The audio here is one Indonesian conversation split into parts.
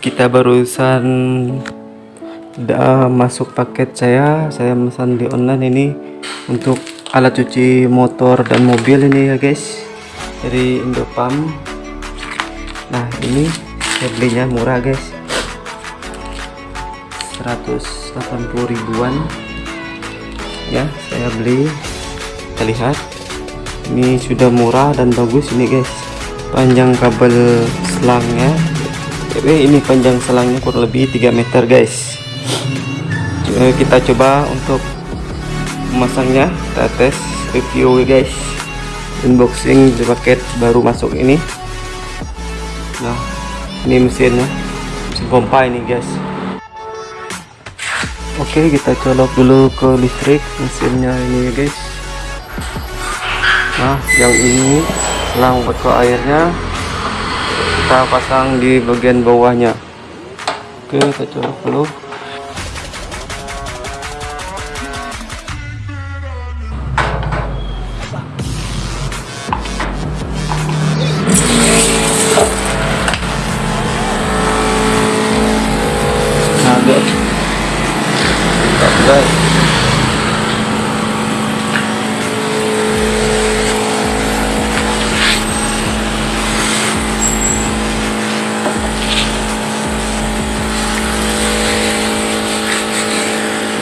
Kita barusan udah masuk paket saya saya pesan di online ini untuk alat cuci motor dan mobil ini ya guys. Dari Indopam. Nah ini saya belinya murah guys. 180 ribuan. Ya saya beli. Kita lihat. Ini sudah murah dan bagus ini guys. Panjang kabel selangnya. Eh, ini panjang selangnya kurang lebih 3 meter guys kita coba untuk memasangnya. Kita tes review ya guys. Unboxing di paket baru masuk ini. Nah ini mesinnya. Mesin pompa ini guys. Oke kita colok dulu ke listrik mesinnya ini ya guys. Nah yang ini selang ke airnya. Kita pasang di bagian bawahnya. Oke kita colok dulu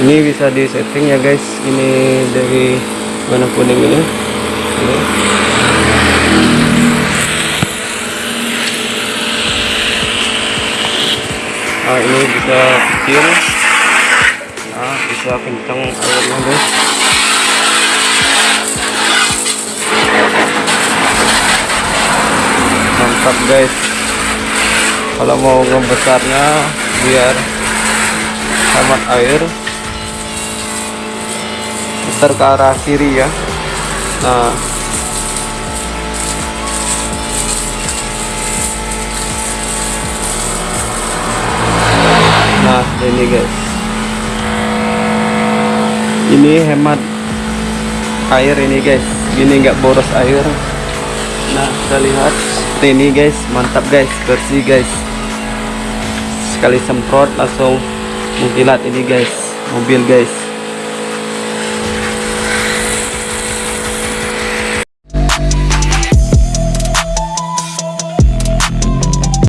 ini bisa di setting ya guys. Ini dari mana ini. Ini. Nah ini bisa kecil. Nah bisa kencang airnya guys. Mantap guys. Kalau mau ngebesarnya biar hemat air putar ke arah kiri ya. Nah ini guys. Ini hemat air ini guys. Ini enggak boros air. Nah kita lihat. Seperti ini guys. Mantap guys. Bersih guys. Sekali semprot langsung mengkilat ini guys. Mobil guys